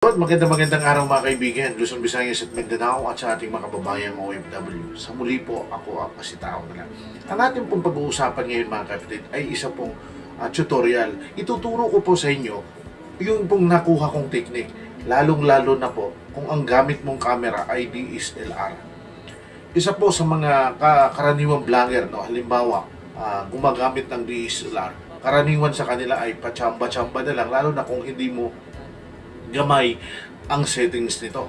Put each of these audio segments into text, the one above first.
Good, maganda magandang araw mga kaibigan, Luzon, Visayas at Mindanao at sa ating mga kababayang OFW. Sa muli po, ako ang kasitao na lang. Ang ating pong pag-uusapan ngayon mga kapatid ay isa pong ah, tutorial. Ituturo ko po sa inyo yung pong nakuha kong technique, lalong-lalo na po kung ang gamit mong camera ay DSLR. Isa po sa mga ka- karaniwang vlogger, no? halimbawa, ah, gumagamit ng DSLR, karaniwan sa kanila ay pachamba-chamba na lang, lalo na kung hindi mo gamay ang settings nito.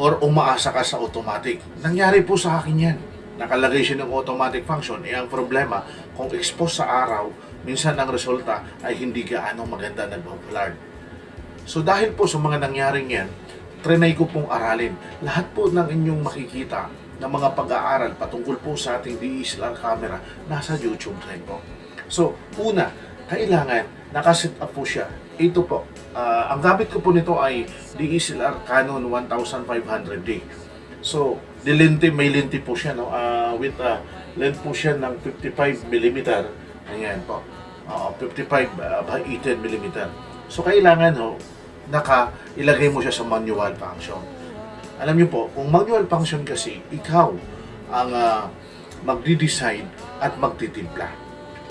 Or umaasa ka sa automatic. Nangyari po sa akin yan. Nakalagay siya ng automatic function. Eh, ang problema, kung expose sa araw, minsan ang resulta ay hindi gaano maganda nag-blurred. So dahil po sa mga nangyaring yan, trinay ko pong aralin. Lahat po ng inyong makikita na mga pag-aaral patungkol po sa ating DSLR camera, nasa YouTube rin po. So, una, kailangan nakaset up po siya. Ito po, ah, ang gamit ko po nito ay DSLR Canon 1500D. So, di lente, may lente po siya, no? Ah, with a length po siya ng 55 mm. Ayan po. Ah, 55 ah, by 18 mm. So, kailangan ho, naka, ilagay mo siya sa manual function. Alam niyo po, kung manual function kasi, ikaw ang ah, magdi-decide at magtitimpla.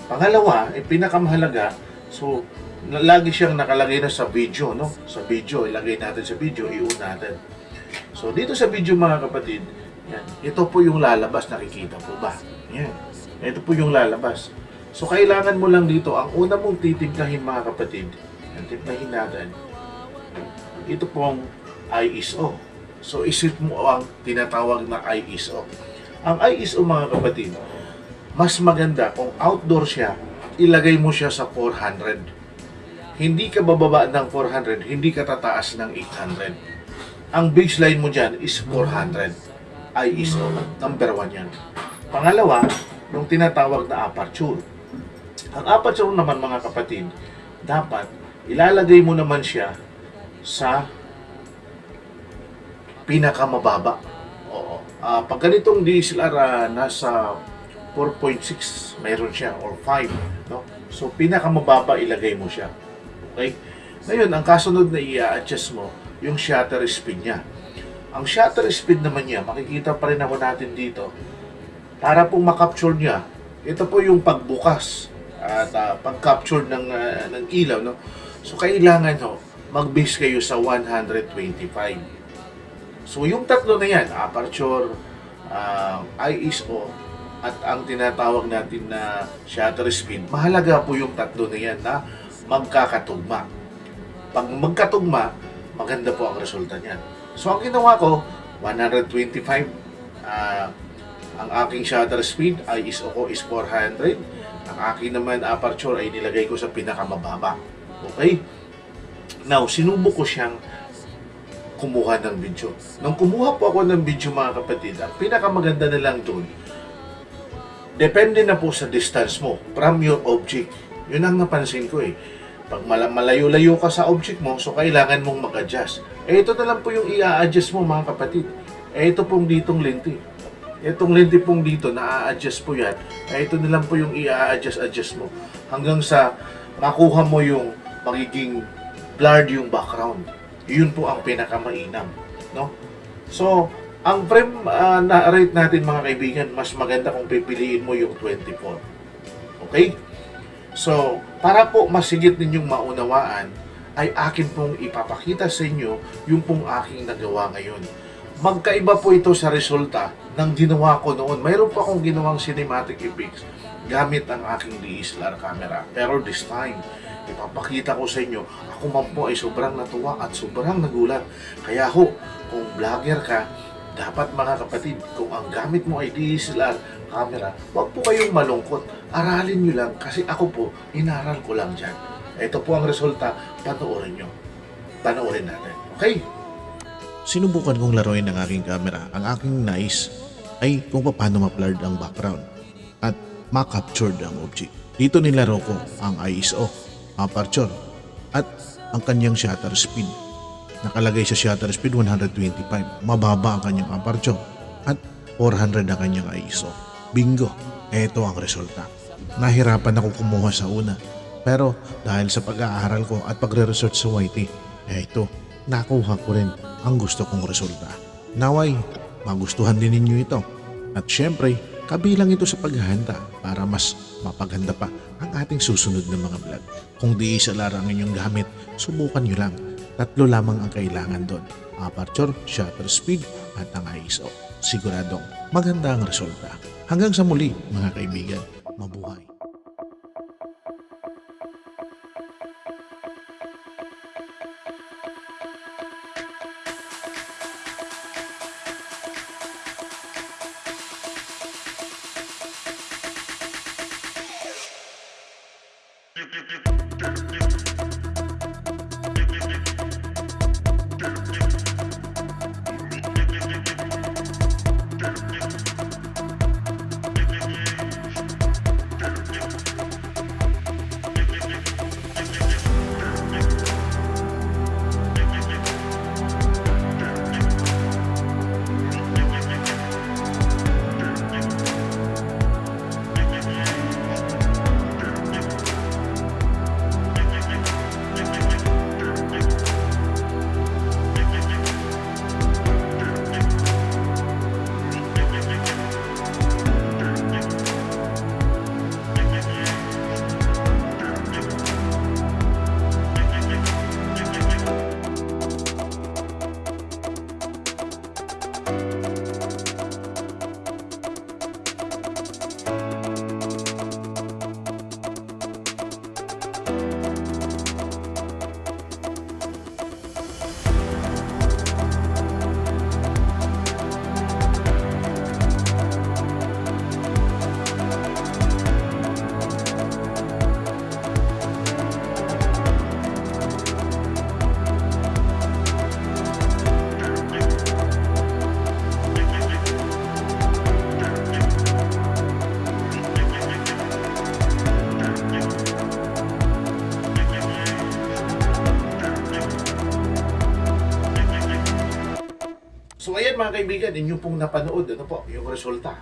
Pangalawa, eh, pinakamahalaga, so, lagi siyang nakalagay na sa video, no? Sa video, ilagay natin sa video, i-on natin. So, dito sa video mga kapatid, yan, ito po yung lalabas, nakikita po ba? Yan, ito po yung lalabas. So, kailangan mo lang dito, ang una mong titimplahin mga kapatid, yan, timplahin natin, ito pong ISO. So, isip mo ang tinatawag na ISO. Ang ISO mga kapatid, mas maganda kung outdoor siya, ilagay mo siya sa 400. Hindi ka bababa ng 400, hindi ka tataas ng 800. Ang baseline mo dyan is 400. ISO, number 1 yan. Pangalawa, yung tinatawag na aperture. Ang aperture naman mga kapatid, dapat ilalagay mo naman siya sa pinakamababa. Oo. Ah, pag ganitong DSLR ah, nasa 4.6 mayroon siya or 5, no? So pinakamababa ilagay mo siya. Okay? Ngayon, ang kasunod na i-adjust mo yung shutter speed niya. Ang shutter speed naman niya, makikita pa rin ako natin dito. Para pong makapture niya, ito po yung pagbukas at ah, pag-capture ng, ah, ng ilaw, no? So kailangan ho, mag-base kayo sa 125. So yung tatlo na yan, aperture, ah, ISO, at ang tinatawag natin na shutter speed, mahalaga po yung tatlo na yan na magkakatugma. Pag magkatugma, maganda po ang resulta niyan. So ang ginawa ko, 125, ah, ang aking shutter speed, ISO ko is 400. Ang aking naman aperture ay nilagay ko sa pinakamababa. Okay? Now, sinubok ko siyang kumuha ng video. Nung kumuha po ako ng video mga kapatid, ang pinakamaganda na lang doon, depende na po sa distance mo from your object. Yun ang napansin ko eh. Pag mala- malayo-layo ka sa object mo, so kailangan mong mag-adjust. Eh ito na lang po yung i-adjust mo mga kapatid. Eh ito pong ditong lente. Itong lente pong dito, na-adjust po yan. Eh ito na lang po yung i-adjust-adjust mo. Hanggang sa makuha mo yung magiging blurred yung background. Yun po ang pinakamainam. No? So, ang frame ah, na rate natin mga kaibigan, mas maganda kung pipiliin mo yung 24. Okay? So, para po masigit ninyong maunawaan, ay akin pong ipapakita sa inyo yung pong aking nagawa ngayon. Magkaiba po ito sa resulta ng ginawa ko noon. Mayroon pa akong ginawang cinematic effects gamit ang aking DSLR camera. Pero this time, ipapakita ko sa inyo, ako man po ay sobrang natuwa at sobrang nagulat. Kaya ho, kung vlogger ka, dapat mga kapatid, kung ang gamit mo ay DSLR camera, huwag po kayong malungkot. Aralin nyo lang kasi ako po, inaral ko lang dyan. Ito po ang resulta, panoorin nyo. Panoorin natin. Okay? Sinubukan kong laruin ng aking camera. Ang aking nais ay kung paano ma-blurred ang background at ma-captured ang object. Dito nilaro ko ang ISO, aperture, at ang kanyang shutter speed. Nakalagay sa shutter speed 125. Mababa ang kanyang aperture at 400 ang kanyang ISO. Bingo! Ito ang resulta. Nahirapan ako kumuha sa una. Pero dahil sa pag-aaral ko at pagre-research sa YT, ito, nakuha ko rin ang gusto kong resulta. Naway, magustuhan din ninyo ito. At syempre, kabilang ito sa paghahanda para mas mapaghanda pa ang ating susunod na mga vlog. Kung di isa lang ang inyong gamit, subukan nyo lang. Tatlo lamang ang kailangan doon. Aperture, shutter speed, at ang ISO. Siguradong maganda ang resulta. Hanggang sa muli, mga kaibigan. Mabuhay. So ayan mga kaibigan, inyo pong napanood, ano po, yung resulta.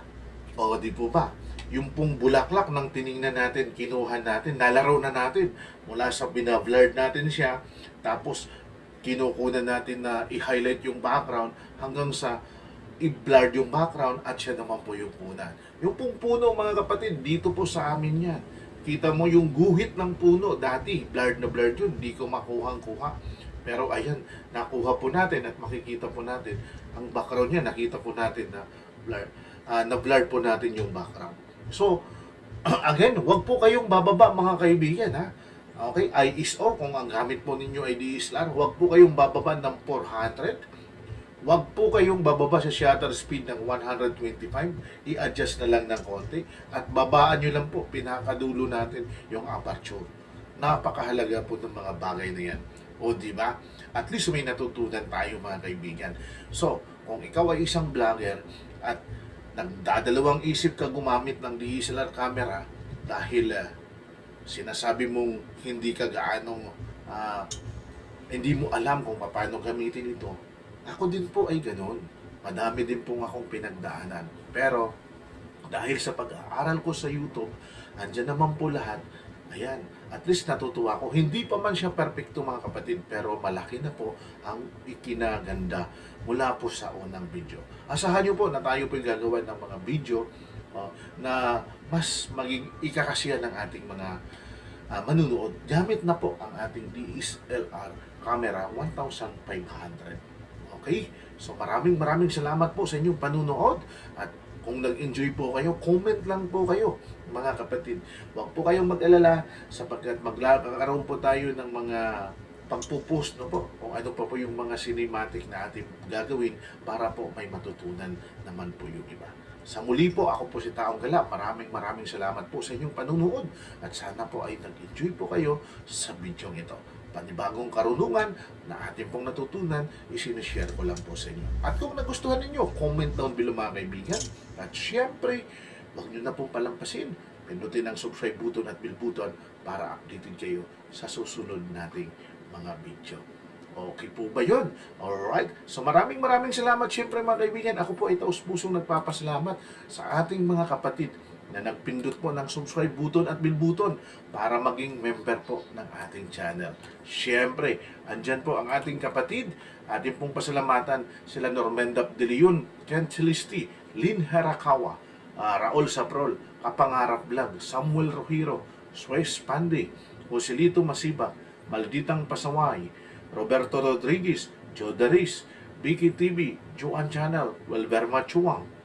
O di po ba? Yung pong bulaklak ng tiningnan natin, kinuha natin, nalaro na natin. Mula sa binablurred natin siya, tapos kinukunan natin na i-highlight yung background hanggang sa i-blurred yung background at siya naman po yung punan. Yung pong puno mga kapatid, dito po sa amin yan. Kita mo yung guhit ng puno. Dati, blurred na blurred yun. Di ko makuhang-kuha. Pero ayan, nakuha po natin at makikita po natin ang background niya. Nakita po natin na blur, ah, na blur po natin yung background. So, again, wag po kayong bababa mga kaibigan ha. Okay, ISO kung ang gamit po ninyo ay DSLR, wag po kayong bababa ng 400. Wag po kayong bababa sa shutter speed ng 125. I-adjust na lang ng konti at babaan nyo lang po pinakadulo natin yung aperture. Napakahalaga po ng mga bagay na yan. O di ba? At least may natutunan tayo mga kaibigan. So, kung ikaw ay isang vlogger at nagdadalawang isip ka gumamit ng DSLR camera dahil ah, sinasabi mong hindi ka gaanong ah, hindi mo alam kung paano gamitin ito. Ako din po ay ganun. Madami din pong akong pinagdaanan. Pero dahil sa pag-aaral ko sa YouTube, andyan naman po lahat. Ayan, at least natutuwa ko. Hindi pa man siya perfecto mga kapatid, pero malaki na po ang ikinaganda mula po sa unang video. Asahan niyo po na tayo po gagawa ng mga video uh, na mas maging ikakasiya ng ating mga uh, manunood. Gamit na po ang ating DSLR camera 1500. Okay? So maraming maraming salamat po sa inyong panunood at kung nag-enjoy po kayo, comment lang po kayo mga kapatid. Huwag po kayong mag-alala sapagkat magkakaroon po tayo ng mga pagpupost no po kung ano pa po yung mga cinematic na ating gagawin para po may matutunan naman po yung iba. Sa muli po, ako po si Taong Gala. Maraming maraming salamat po sa inyong panunood at sana po ay nag-enjoy po kayo sa video ito. Panibagong karunungan na ating pong natutunan, isinishare ko lang po sa inyo. At kung nagustuhan ninyo, comment down below mga kaibigan. At syempre, huwag nyo na pong palampasin. Pindutin ang subscribe button at bell button para updated kayo sa susunod nating mga video. Okay po ba yun? Alright. So maraming maraming salamat syempre mga kaibigan. Ako po ay taus pusong nagpapasalamat sa ating mga kapatid na nagpindot po ng subscribe button at bell button para maging member po ng ating channel. Siyempre, andyan po ang ating kapatid, ating pong pasalamatan sila Normendap De Leon, Ken Celisti, Lynn Harakawa, ah, Raul Saprol, Kapangarap Vlog, Samuel Rohiro, Suez Pande, Joselito Masiba, Malditang Pasaway, Roberto Rodriguez, Joe Daris, Vicky TV, Joan Channel, Welberma Chuang,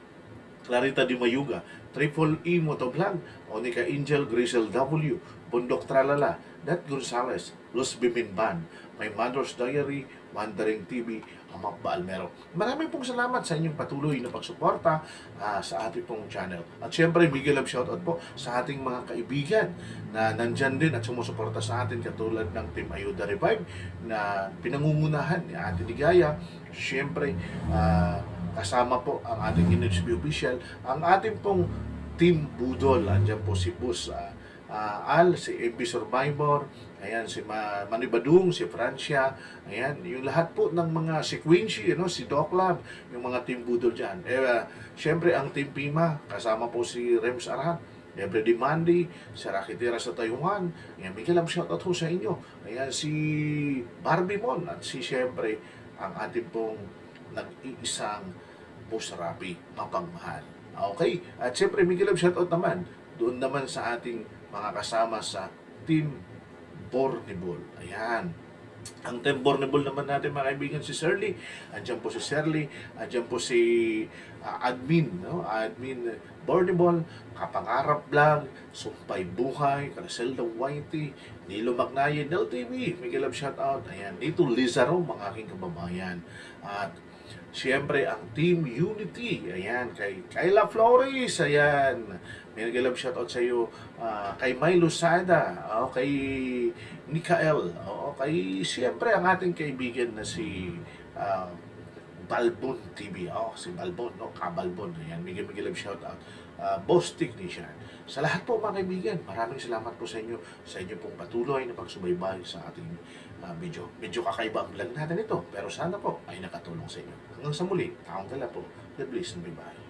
Clarita Di Mayuga, Triple E Motovlog, Onika Angel Grisel W, Bundok Tralala, Nat Gonzales, Los Biminban, My Mother's Diary, Wandering TV, Amak Balmero. Maraming pong salamat sa inyong patuloy na pagsuporta ah, sa ating pong channel. At syempre, bigyan love shoutout po sa ating mga kaibigan na nandyan din at sumusuporta sa atin katulad ng Team Ayuda Revive na pinangungunahan ni Ate Ligaya. Syempre, ah, kasama po ang ating NHB official, ang ating pong Team Budol. Andyan po si Bus ah, ah, Al, si MB Survivor, ayan, si Ma Manny Badung, si Francia, ayan, yung lahat po ng mga si Quincy, you know, si Doc Lab, yung mga Team Budol dyan. Eh, ah, syempre, ang Team Pima, kasama po si Rems Aran, Debre Dimandi, si Rakitira sa Taiwan, ayan, Miguel, ang shoutout ho sa inyo. Ayan, si Barbie Mon, at si syempre, ang ating pong nag-iisang Boss Rapi, mapagmahal. Okay? At syempre, Miguel Love, shoutout naman doon naman sa ating mga kasama sa Team Bornibol. Ayan. Ang Team Bornibol naman natin mga kaibigan si Shirley. Andiyan po si Shirley. Andiyan po si ah, admin, no? Admin Bornibol, Kapangarap Vlog, Sumpay Buhay, Caracelda Whitey, Nilo Magnaye, Nel TV, Miguel Love shoutout. Ayan, dito Lizaro, mga aking kababayan. At Siyempre, ang Team Unity. Ayan, kay Kayla Flores. Ayan. May nag-love shoutout sa iyo. ah, kay Milo Sada. O, kay Mikael. O, kay siyempre ang ating kaibigan na si ah, Balbon TV. Oh, si Balbon, no? Kabalbon. Ayan, bigyan bigyan love shoutout. Uh, Boss Technician. Sa lahat po mga kaibigan, maraming salamat po sa inyo sa inyo pong patuloy na pagsubaybay sa ating ah, medyo, medyo kakaiba ang vlog natin ito. Pero sana po ay nakatulong sa inyo. Hanggang sa muli, taong gala po. God bless and bye-bye.